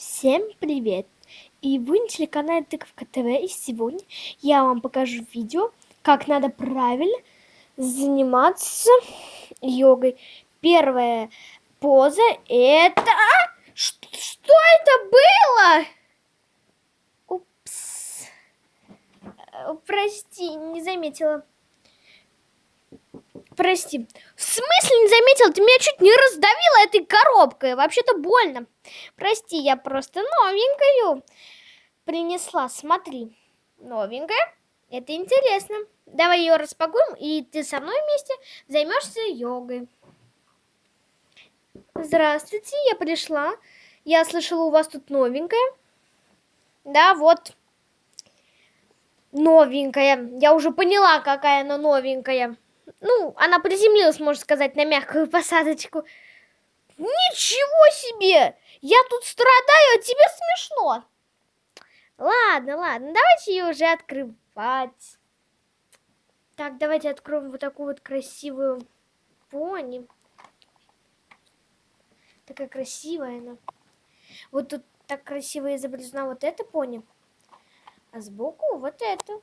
Всем привет! И вы на телеканале Тыковка ТВ, и сегодня я вам покажу видео, как надо правильно заниматься йогой. Первая поза это... Что, что это было? Упс. Э, прости, не заметила. Прости. В смысле не заметил? Ты меня чуть не раздавила этой коробкой. Вообще-то больно. Прости, я просто новенькую принесла. Смотри. Новенькая. Это интересно. Давай ее распакуем, и ты со мной вместе займешься йогой. Здравствуйте, я пришла. Я слышала, у вас тут новенькая. Да, вот. Новенькая. Я уже поняла, какая она новенькая. Ну, она приземлилась, можно сказать, на мягкую посадочку. Ничего себе! Я тут страдаю, а тебе смешно. Ладно, ладно, давайте ее уже открывать. Так, давайте откроем вот такую вот красивую пони. Такая красивая она. Вот тут так красиво изображена вот эта пони. А сбоку вот эту.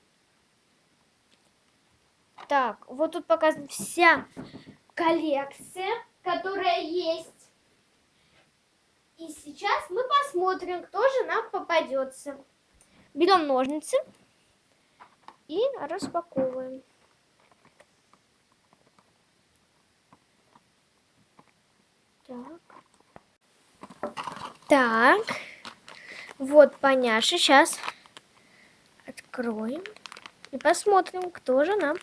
Так, вот тут показана вся коллекция, которая есть. И сейчас мы посмотрим, кто же нам попадется. Берем ножницы и распаковываем. Так. Так. Вот поняша. Сейчас откроем. И посмотрим, кто же нам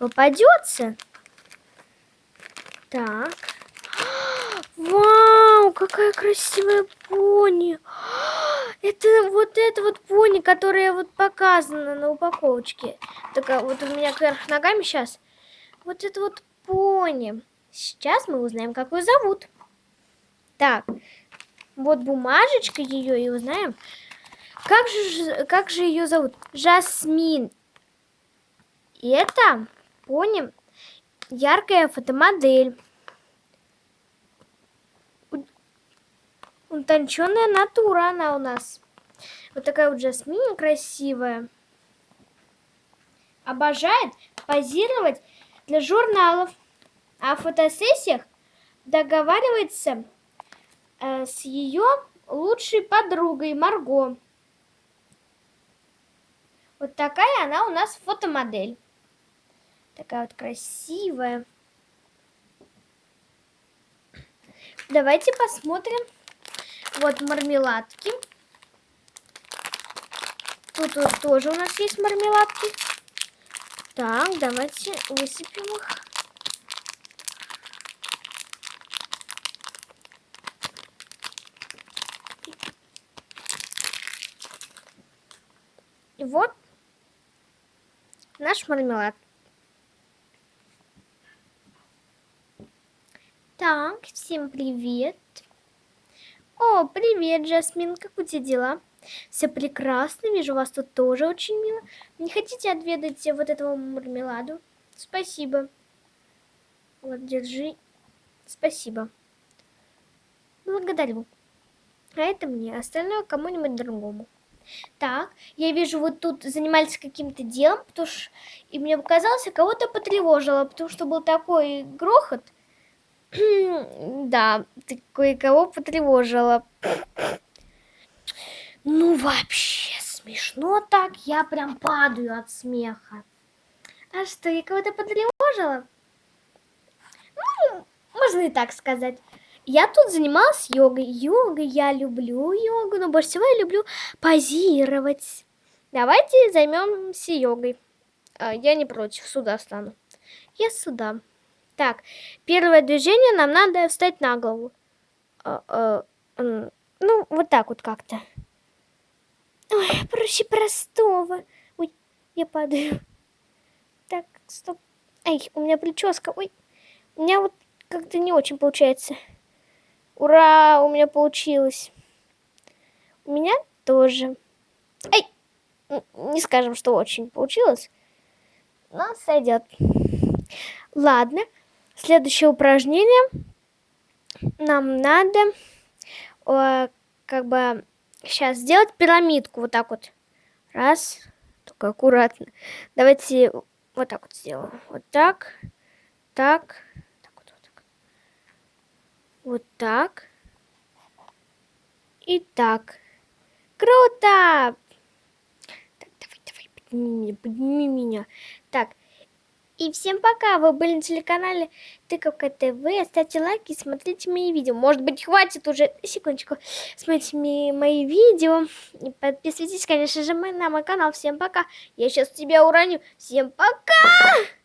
попадется. Так. Вау, какая красивая пони. Это вот это вот пони, которая вот показана на упаковочке. Такая вот у меня кверх ногами сейчас. Вот это вот пони. Сейчас мы узнаем, как ее зовут. Так, вот бумажечка ее и узнаем. Как же, как же ее зовут? Жасмин. И это, пони, яркая фотомодель. Утонченная натура она у нас. Вот такая вот Жасмин красивая. Обожает позировать для журналов. А в фотосессиях договаривается э, с ее лучшей подругой Марго. Вот такая она у нас фотомодель. Такая вот красивая. Давайте посмотрим. Вот мармеладки. Тут вот тоже у нас есть мармеладки. Так, давайте высыпем их. И вот наш мармелад. Так, всем привет. О, привет, Жасмин, как у тебя дела? Все прекрасно, вижу вас тут тоже очень мило. Не хотите отведать вот этого мармеладу? Спасибо. Вот, держи. Спасибо. Благодарю. А это мне, остальное кому-нибудь другому. Так, я вижу, вот тут занимались каким-то делом, потому что... И мне показалось, кого-то потревожило, потому что был такой грохот. Да, ты кое-кого потревожила. Ну, вообще смешно так, я прям падаю от смеха. А что, я кого-то потревожила? Ну, можно и так сказать. Я тут занималась йогой. Йогой, я люблю йогу, но больше всего я люблю позировать. Давайте займемся йогой. А, я не против, сюда стану. Я сюда. Так, первое движение нам надо встать на голову. А, а, ну, вот так вот как-то. Ой, проще простого. Ой, я падаю. Так, стоп. Ай, у меня прическа. Ой, у меня вот как-то не очень получается. Ура, у меня получилось. У меня тоже. Ай, не скажем, что очень получилось. Но сойдет. Ладно. Следующее упражнение. Нам надо э, как бы Сейчас сделать пирамидку вот так вот. Раз. Только аккуратно. Давайте вот так вот сделаем. Вот так. Так. Так вот, вот так. Вот так. И так. Круто! Так, давай, давай, подними меня, подними меня. Так, и всем пока, вы были на телеканале Тыковка ТВ, ставьте лайки, смотрите мои видео. Может быть, хватит уже, секундочку, смотрите мои видео. И подписывайтесь, конечно же, на мой канал. Всем пока, я сейчас тебя уроню. Всем пока!